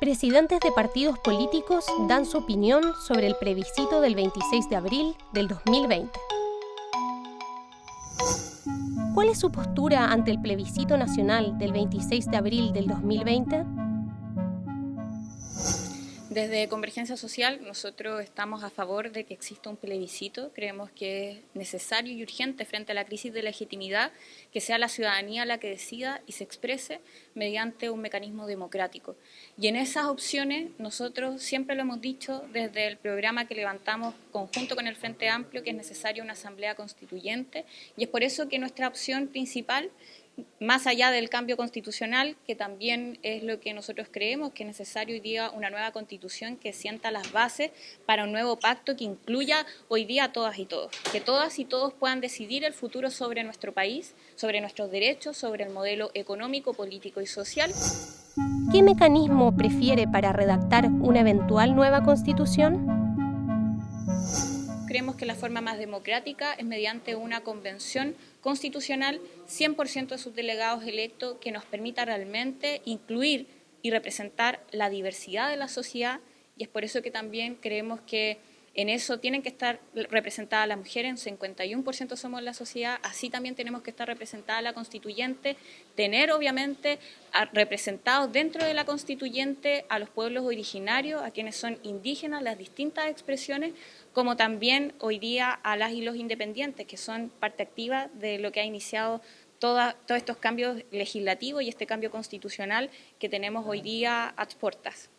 Presidentes de partidos políticos dan su opinión sobre el plebiscito del 26 de abril del 2020. ¿Cuál es su postura ante el plebiscito nacional del 26 de abril del 2020? Desde Convergencia Social nosotros estamos a favor de que exista un plebiscito, creemos que es necesario y urgente frente a la crisis de legitimidad que sea la ciudadanía la que decida y se exprese mediante un mecanismo democrático. Y en esas opciones nosotros siempre lo hemos dicho desde el programa que levantamos conjunto con el Frente Amplio que es necesaria una asamblea constituyente y es por eso que nuestra opción principal más allá del cambio constitucional, que también es lo que nosotros creemos que es necesario hoy día una nueva constitución que sienta las bases para un nuevo pacto que incluya hoy día a todas y todos, que todas y todos puedan decidir el futuro sobre nuestro país, sobre nuestros derechos, sobre el modelo económico, político y social. ¿Qué mecanismo prefiere para redactar una eventual nueva constitución? Creemos que la forma más democrática es mediante una convención constitucional 100% de sus delegados electos que nos permita realmente incluir y representar la diversidad de la sociedad. Y es por eso que también creemos que en eso tienen que estar representadas las mujeres, en 51% somos la sociedad, así también tenemos que estar representada la constituyente, tener obviamente representados dentro de la constituyente a los pueblos originarios, a quienes son indígenas, las distintas expresiones, como también hoy día a las y los independientes, que son parte activa de lo que ha iniciado todos estos cambios legislativos y este cambio constitucional que tenemos hoy día a puertas.